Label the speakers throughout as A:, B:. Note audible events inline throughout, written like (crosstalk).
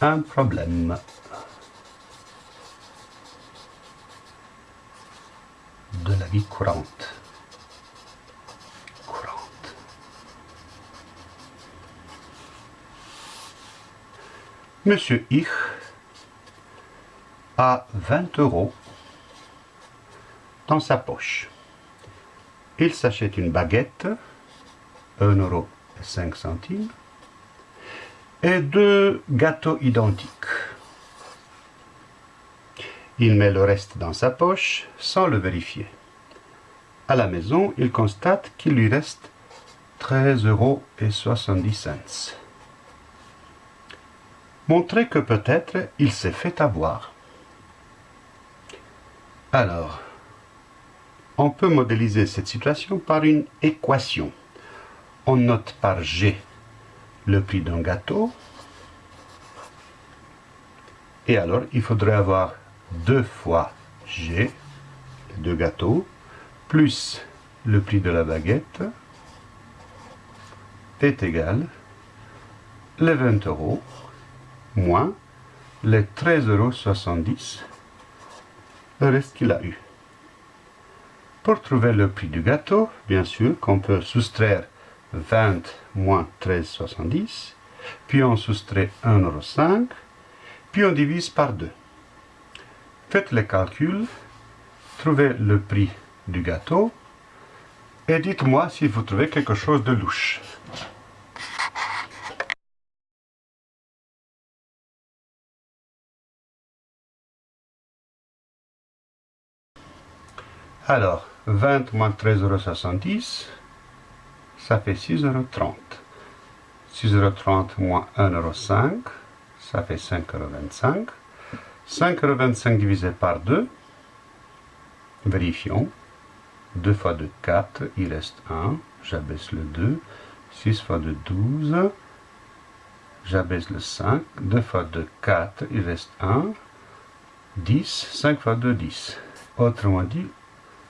A: un problème. De la vie courante. Monsieur Ich a 20 euros dans sa poche. Il s'achète une baguette, 1 euro et 5 centimes, et deux gâteaux identiques. Il met le reste dans sa poche sans le vérifier. À la maison, il constate qu'il lui reste 13,70 euros. Montrez que peut-être il s'est fait avoir. Alors, on peut modéliser cette situation par une équation. On note par G le prix d'un gâteau. Et alors, il faudrait avoir 2 fois G, les deux gâteaux, plus le prix de la baguette, est égal les 20 euros moins les 13,70 euros, le reste qu'il a eu. Pour trouver le prix du gâteau, bien sûr qu'on peut soustraire 20 moins 13,70, puis on soustrait 1,05€, puis on divise par 2. Faites les calculs, trouvez le prix du gâteau, et dites-moi si vous trouvez quelque chose de louche. Alors, 20 moins 13,70€, ça fait 6,30€. 6,30€ moins 1,05€, ça fait 5,25€. 5,25€ divisé par 2, vérifions. 2 fois 2, 4, il reste 1, j'abaisse le 2. 6 fois 2, 12, j'abaisse le 5. 2 fois 2, 4, il reste 1. 10, 5 fois 2, 10. Autrement dit,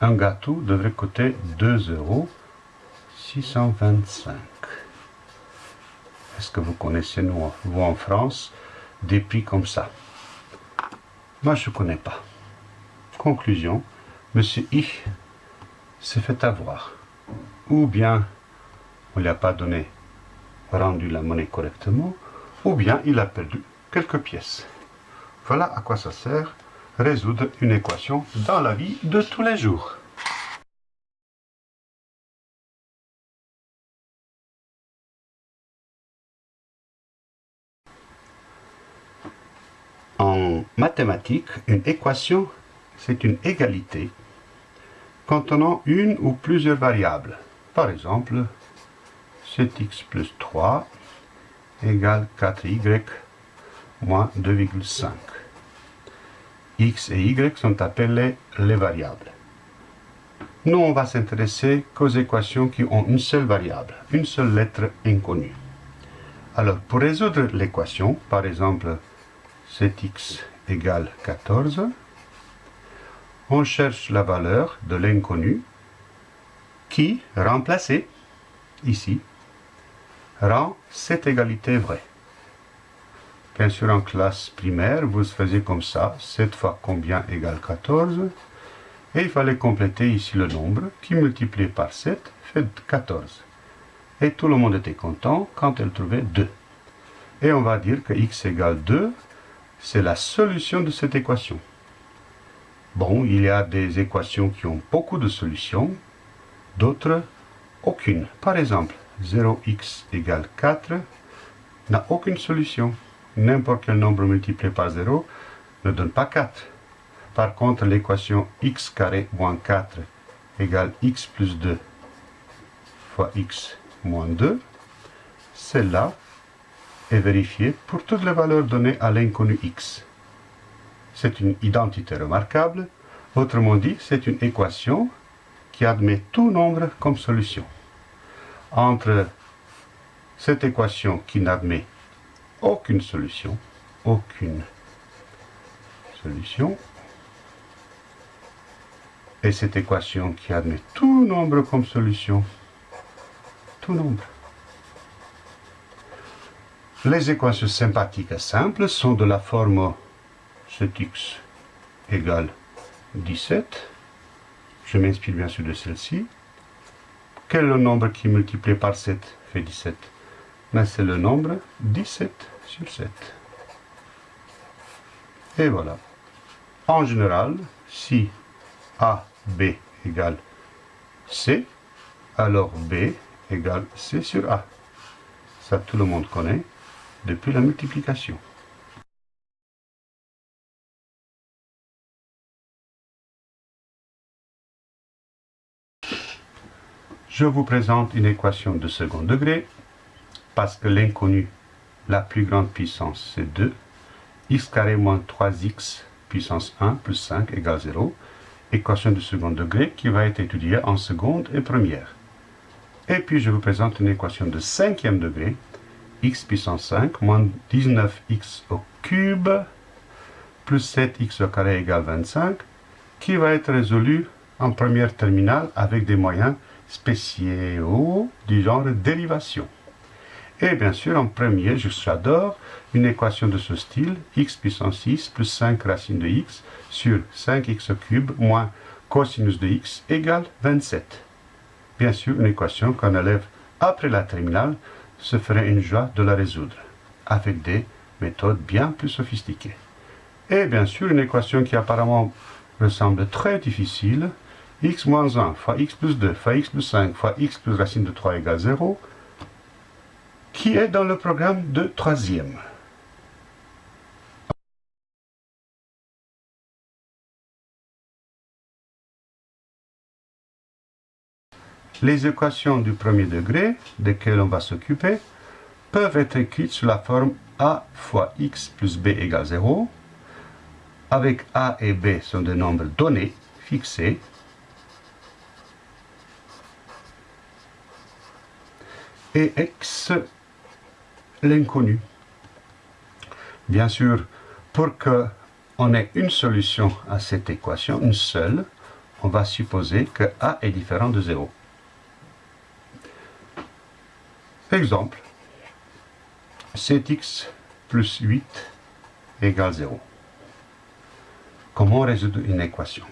A: un gâteau devrait coûter 2 euros 625. Est-ce que vous connaissez, nous, vous en France, des prix comme ça Moi, je ne connais pas. Conclusion, Monsieur Ich s'est fait avoir. Ou bien on ne lui a pas donné, rendu la monnaie correctement, ou bien il a perdu quelques pièces. Voilà à quoi ça sert résoudre une équation dans la vie de tous les jours. En mathématiques, une équation, c'est une égalité contenant une ou plusieurs variables. Par exemple, 7x plus 3 égale 4y moins 2,5 x et y sont appelés les variables. Nous, on va s'intéresser qu'aux équations qui ont une seule variable, une seule lettre inconnue. Alors, pour résoudre l'équation, par exemple, 7x égale 14, on cherche la valeur de l'inconnu qui, remplacée ici, rend cette égalité vraie. Bien sûr, en classe primaire, vous faisiez comme ça, 7 fois combien égale 14, et il fallait compléter ici le nombre, qui multiplié par 7 fait 14. Et tout le monde était content quand elle trouvait 2. Et on va dire que x égale 2, c'est la solution de cette équation. Bon, il y a des équations qui ont beaucoup de solutions, d'autres aucune. Par exemple, 0x égale 4 n'a aucune solution n'importe quel nombre multiplié par 0 ne donne pas 4. Par contre, l'équation x carré moins 4 égale x plus 2 fois x moins 2, celle-là est vérifiée pour toutes les valeurs données à l'inconnu x. C'est une identité remarquable, autrement dit, c'est une équation qui admet tout nombre comme solution. Entre cette équation qui n'admet aucune solution, aucune solution. Et cette équation qui admet tout nombre comme solution, tout nombre. Les équations sympathiques simples sont de la forme 7x égale 17. Je m'inspire bien sûr de celle-ci. Quel est le nombre qui multiplié par 7 fait 17 Mais c'est le nombre 17 sur 7. Et voilà. En général, si A, B égale C, alors B égale C sur A. Ça, tout le monde connaît depuis la multiplication. Je vous présente une équation de second degré, parce que l'inconnu, la plus grande puissance, c'est 2, x carré moins 3x puissance 1 plus 5 égale 0, équation de second degré qui va être étudiée en seconde et première. Et puis je vous présente une équation de cinquième degré, x puissance 5 moins 19x au cube plus 7x au carré égale 25, qui va être résolue en première terminale avec des moyens spéciaux du genre dérivation. Et bien sûr, en premier, j'adore une équation de ce style, x puissance 6 plus 5 racine de x sur 5x au cube moins cosinus de x égale 27. Bien sûr, une équation qu'un élève, après la terminale, se ferait une joie de la résoudre, avec des méthodes bien plus sophistiquées. Et bien sûr, une équation qui apparemment ressemble très difficile, x moins 1 fois x plus 2 fois x plus 5 fois x plus racine de 3 égale 0, qui est dans le programme de troisième. Les équations du premier degré, desquelles on va s'occuper, peuvent être écrites sous la forme a fois x plus b égale 0, avec a et b sont des nombres donnés, fixés, et x l'inconnu. Bien sûr, pour qu'on ait une solution à cette équation, une seule, on va supposer que a est différent de 0. Exemple, 7x plus 8 égale 0. Comment résoudre une équation?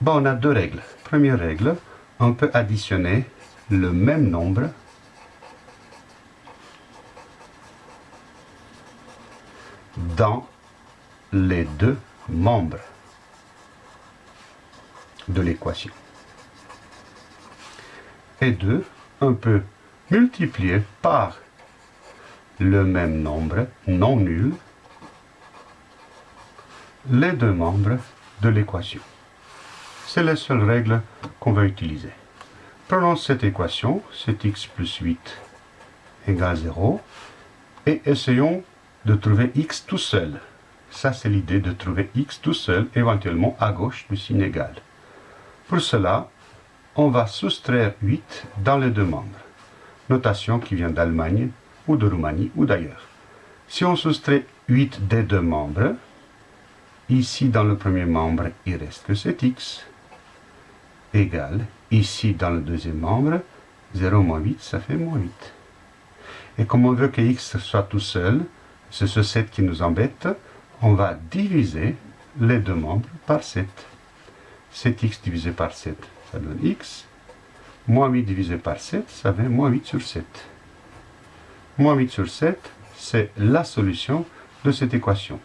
A: Bon, On a deux règles. Première règle, on peut additionner le même nombre dans les deux membres de l'équation. Et deux, on peut multiplier par le même nombre non nul les deux membres de l'équation. C'est la seule règle qu'on va utiliser. Prenons cette équation, c'est x plus 8 égale 0, et essayons de trouver x tout seul. Ça, c'est l'idée de trouver x tout seul, éventuellement à gauche du signe égal. Pour cela, on va soustraire 8 dans les deux membres. Notation qui vient d'Allemagne, ou de Roumanie, ou d'ailleurs. Si on soustrait 8 des deux membres, ici dans le premier membre, il reste que 7x, égal, ici dans le deuxième membre, 0 moins 8, ça fait moins 8. Et comme on veut que x soit tout seul, c'est ce 7 qui nous embête, on va diviser les deux membres par 7. 7x divisé par 7, ça donne x. Moins 8 divisé par 7, ça fait moins 8 sur 7. Moins 8 sur 7, c'est la solution de cette équation.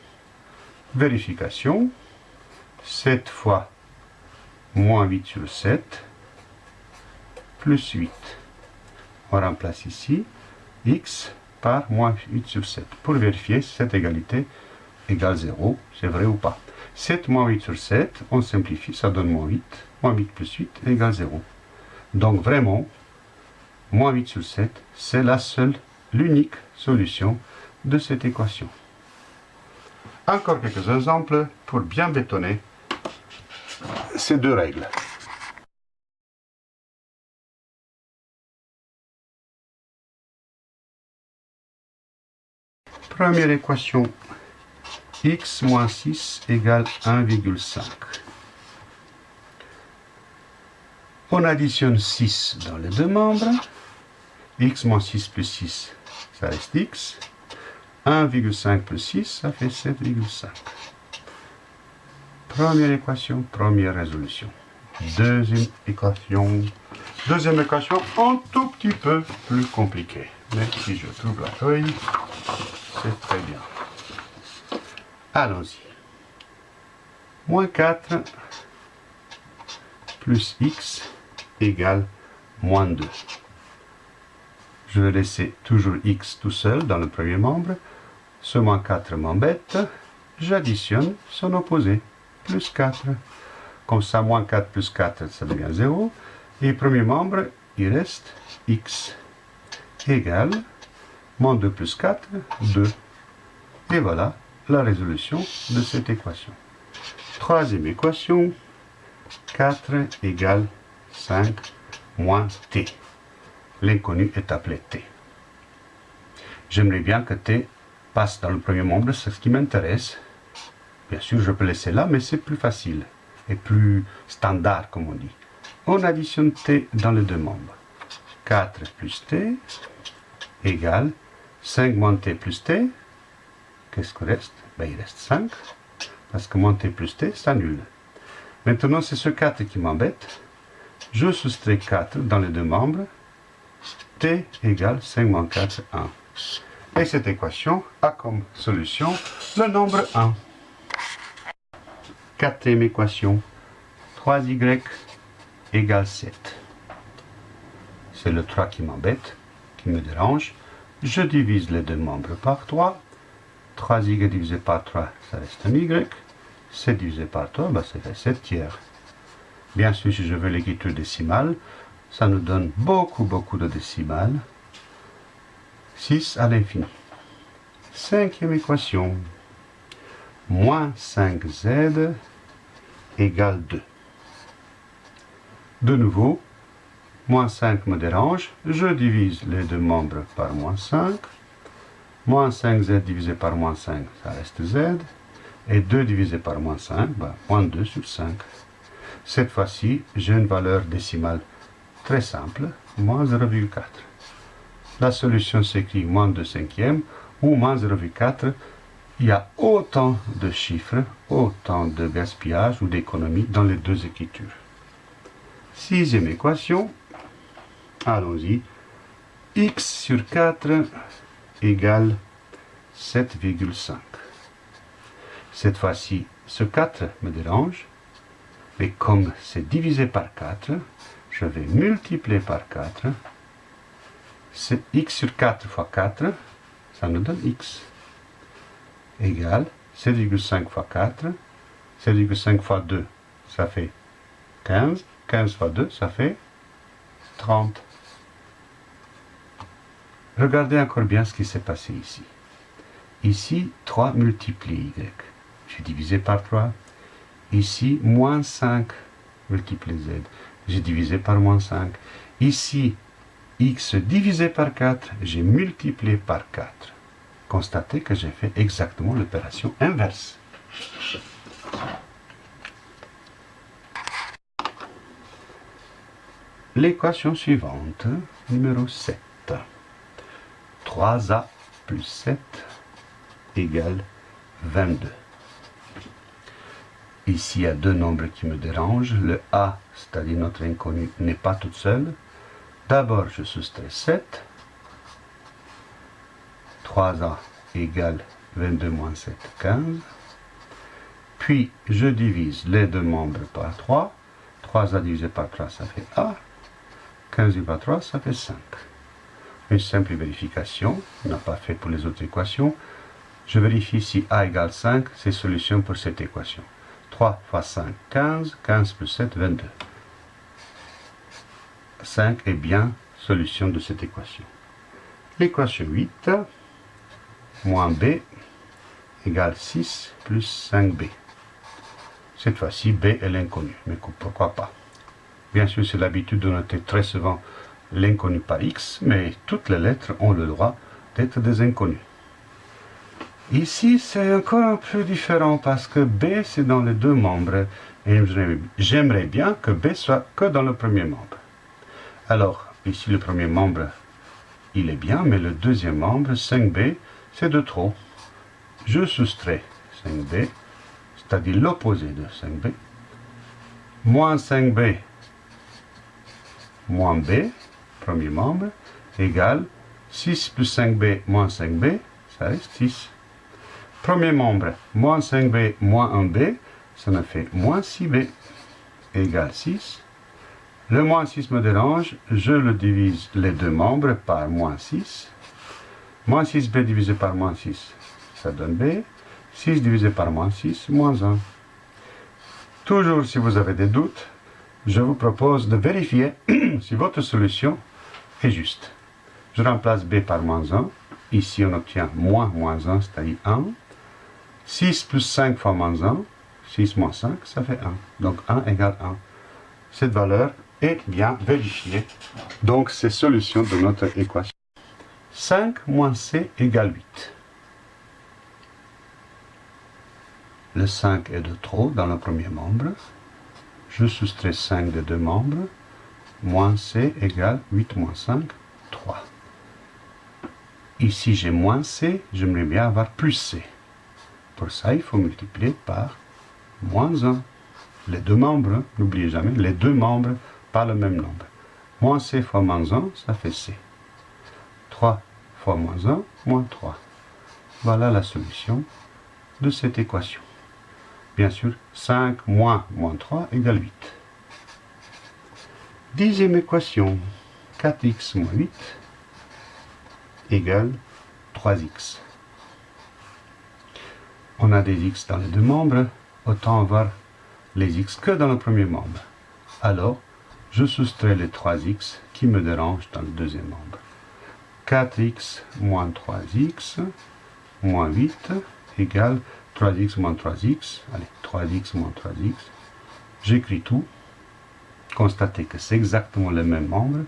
A: Vérification. 7 fois moins 8 sur 7, plus 8. On remplace ici x par moins 8 sur 7 pour vérifier si cette égalité égale 0, c'est vrai ou pas. 7 moins 8 sur 7, on simplifie, ça donne moins 8. Moins 8 plus 8 égale 0. Donc vraiment, moins 8 sur 7, c'est la seule, l'unique solution de cette équation. Encore quelques exemples pour bien bétonner ces deux règles. Première équation, x moins 6 égale 1,5. On additionne 6 dans les deux membres. x moins 6 plus 6, ça reste x. 1,5 plus 6, ça fait 7,5. Première équation, première résolution. Deuxième équation. Deuxième équation, un tout petit peu plus compliquée. Mais si je trouve la feuille, c'est très bien. Allons-y. Moins 4 plus x égale moins 2. Je vais laisser toujours x tout seul dans le premier membre. Ce moins 4 m'embête. J'additionne son opposé, plus 4. Comme ça, moins 4 plus 4, ça devient 0. Et premier membre, il reste x égale moins 2 plus 4, 2. Et voilà la résolution de cette équation. Troisième équation, 4 égale 5 moins t. L'inconnu est appelé t. J'aimerais bien que t passe dans le premier membre, c'est ce qui m'intéresse. Bien sûr, je peux laisser là, mais c'est plus facile et plus standard, comme on dit. On additionne t dans les deux membres. 4 plus t égale 5 moins t plus t. Qu'est-ce qu'il reste? Ben, Il reste 5, parce que moins t plus t, nul. Maintenant, c'est ce 4 qui m'embête. Je soustrais 4 dans les deux membres. t égale 5 moins 4, 1. Et cette équation a comme solution le nombre 1. Quatrième équation. 3y égale 7. C'est le 3 qui m'embête, qui me dérange. Je divise les deux membres par 3. 3y divisé par 3, ça reste un y. 7 divisé par 3, bah, ça fait 7 tiers. Bien sûr, si je veux l'écriture décimale, ça nous donne beaucoup, beaucoup de décimales. 6 à l'infini. Cinquième équation. Moins 5z égale 2. De nouveau, moins 5 me dérange. Je divise les deux membres par moins 5. Moins 5z divisé par moins 5, ça reste z. Et 2 divisé par moins 5, bah, moins 2 sur 5. Cette fois-ci, j'ai une valeur décimale très simple, moins 0,4. La solution s'écrit moins 2 cinquièmes ou moins 0,4. Il y a autant de chiffres, autant de gaspillage ou d'économie dans les deux écritures. Sixième équation, allons-y. x sur 4 égale 7,5. Cette fois-ci, ce 4 me dérange, mais comme c'est divisé par 4, je vais multiplier par 4. C'est x sur 4 fois 4, ça nous donne x, égale 7,5 fois 4, 7,5 fois 2, ça fait 15, 15 fois 2, ça fait 30. Regardez encore bien ce qui s'est passé ici. Ici, 3 multiplie y. J'ai divisé par 3. Ici, moins 5 multiplié z. J'ai divisé par moins 5. Ici, x divisé par 4, j'ai multiplié par 4. Constatez que j'ai fait exactement l'opération inverse. L'équation suivante, numéro 7. 3a plus 7 égale 22. Ici, il y a deux nombres qui me dérangent. Le a, c'est-à-dire notre inconnu, n'est pas toute seule. D'abord, je soustrais 7. 3a égale 22 moins 7, 15. Puis, je divise les deux membres par 3. 3a divisé par 3, ça fait a. 15 divisé par 3, ça fait 5. Une simple vérification, on n'a pas fait pour les autres équations. Je vérifie si a égale 5, c'est solution pour cette équation. 3 fois 5, 15. 15 plus 7, 22. 5 est bien solution de cette équation. L'équation 8, moins b égale 6 plus 5b. Cette fois-ci, b est l'inconnu, mais pourquoi pas? Bien sûr, c'est l'habitude de noter très souvent l'inconnu par x, mais toutes les lettres ont le droit d'être des inconnus. Ici, c'est encore un peu différent parce que B, c'est dans les deux membres. Et j'aimerais bien que B soit que dans le premier membre. Alors, ici, le premier membre, il est bien, mais le deuxième membre, 5B, c'est de trop. Je soustrais 5b, c'est-à-dire l'opposé de 5b, moins 5b moins b, premier membre, égale 6 plus 5b moins 5b, ça reste 6. Premier membre, moins 5b moins 1b, ça me fait moins 6b, égale 6. Le moins 6 me dérange, je le divise les deux membres par moins 6. Moins 6b divisé par moins 6, ça donne b. 6 divisé par moins 6, moins 1. Toujours si vous avez des doutes, je vous propose de vérifier (clears throat) si votre solution est juste. Je remplace b par moins 1. Ici, on obtient moins moins 1, c'est-à-dire 1. 6 plus 5 fois moins 1, 6 moins 5, ça fait 1. Donc 1 égale 1. Cette valeur est bien vérifiée. Donc, c'est solution de notre équation. 5 moins c égale 8. Le 5 est de trop dans le premier membre je soustrais 5 de deux membres, moins C égale 8 moins 5, 3. Ici j'ai moins C, j'aimerais bien avoir plus C. Pour ça, il faut multiplier par moins 1. Les deux membres, n'oubliez jamais, les deux membres, pas le même nombre. Moins C fois moins 1, ça fait C. 3 fois moins 1, moins 3. Voilà la solution de cette équation. Bien sûr, 5 moins moins 3 égale 8. Dixième équation, 4x moins 8 égale 3x. On a des x dans les deux membres, autant avoir les x que dans le premier membre. Alors, je soustrais les 3x qui me dérangent dans le deuxième membre. 4x moins 3x moins 8 égale 3x moins 3x, allez, 3x moins 3x, j'écris tout, constatez que c'est exactement le même membre,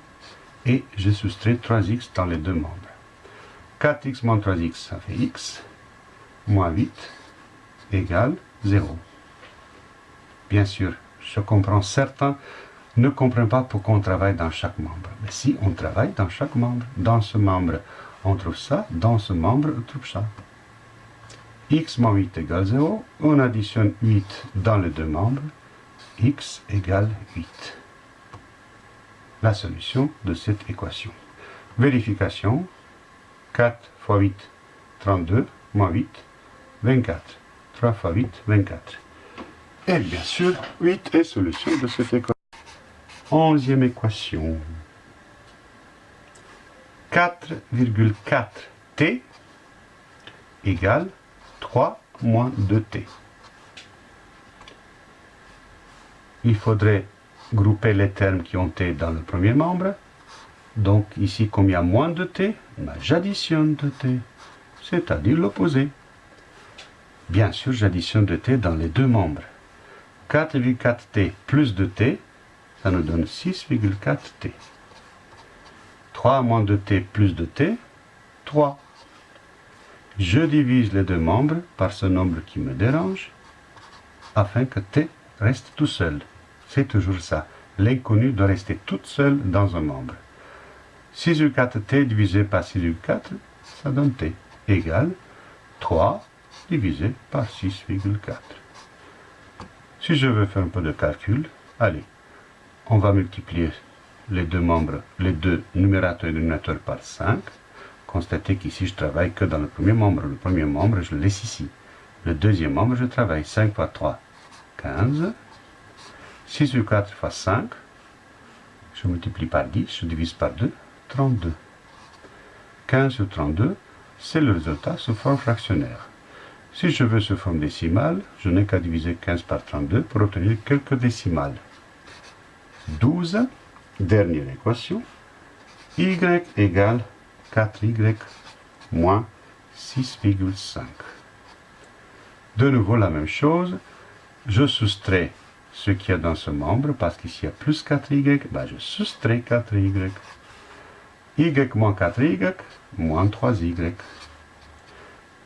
A: et je soustrais 3x dans les deux membres. 4x moins 3x, ça fait x, moins 8, égale 0. Bien sûr, je comprends, certains ne comprennent pas pourquoi on travaille dans chaque membre. Mais si on travaille dans chaque membre, dans ce membre, on trouve ça, dans ce membre, on trouve ça x moins 8 égale 0. On additionne 8 dans les deux membres. x égale 8. La solution de cette équation. Vérification. 4 fois 8, 32, moins 8, 24. 3 fois 8, 24. Et bien sûr, 8 est solution de cette équation. Onzième équation. 4,4t égale 3 moins 2t. Il faudrait grouper les termes qui ont t dans le premier membre. Donc ici, comme moins de t, j'additionne 2t, c'est-à-dire l'opposé. Bien sûr, j'additionne 2t dans les deux membres. 4,4t plus 2t, ça nous donne 6,4t. 3 moins 2t plus 2t, 3 je divise les deux membres par ce nombre qui me dérange, afin que t reste tout seul. C'est toujours ça. L'inconnu doit rester toute seule dans un membre. 6,4t divisé par 6,4, ça donne t, égale 3 divisé par 6,4. Si je veux faire un peu de calcul, allez, on va multiplier les deux membres, les deux numérateurs et dénominateurs par 5. Constatez qu'ici, je travaille que dans le premier membre. Le premier membre, je le laisse ici. Le deuxième membre, je travaille 5 fois 3, 15. 6 sur 4 fois 5. Je multiplie par 10, je divise par 2, 32. 15 sur 32, c'est le résultat sous forme fractionnaire. Si je veux sous forme décimale, je n'ai qu'à diviser 15 par 32 pour obtenir quelques décimales. 12, dernière équation, y égale 4y moins 6,5. De nouveau la même chose, je soustrais ce qu'il y a dans ce membre, parce qu'ici il y a plus 4y, ben je soustrais 4y. y moins 4y, moins 3y.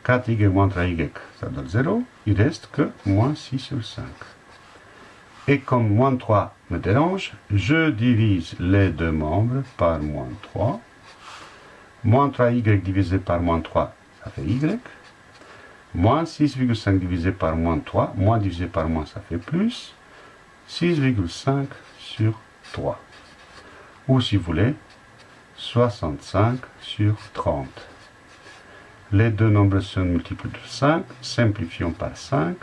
A: 4y moins 3y, ça donne 0, il reste que moins 6 sur 5. Et comme moins 3 me dérange, je divise les deux membres par moins 3. Moins 3y divisé par moins 3, ça fait y. Moins 6,5 divisé par moins 3, moins divisé par moins, ça fait plus. 6,5 sur 3. Ou si vous voulez, 65 sur 30. Les deux nombres sont multiples de 5. Simplifions par 5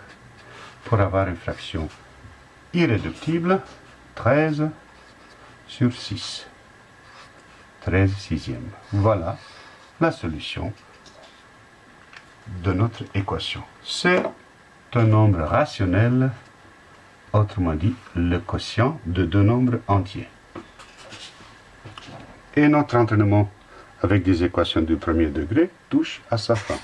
A: pour avoir une fraction irréductible. 13 sur 6. 13 sixièmes. Voilà la solution de notre équation. C'est un nombre rationnel, autrement dit, le quotient de deux nombres entiers. Et notre entraînement avec des équations du premier degré touche à sa fin.